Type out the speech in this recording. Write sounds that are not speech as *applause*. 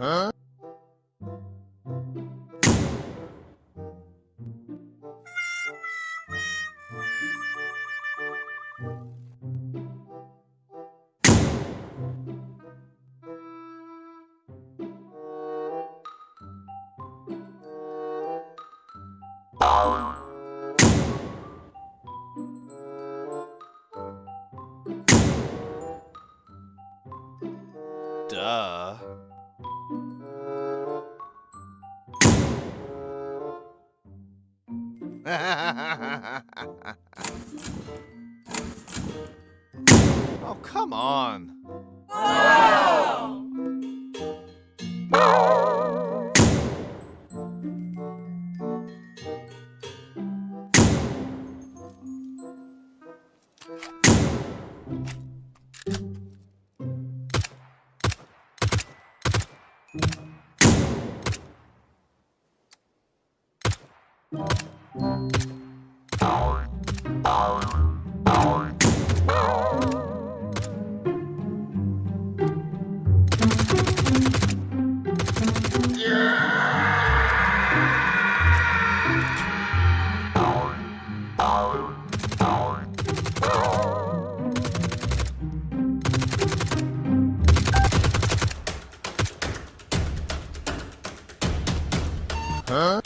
Huh? *laughs* oh, come on. Huh?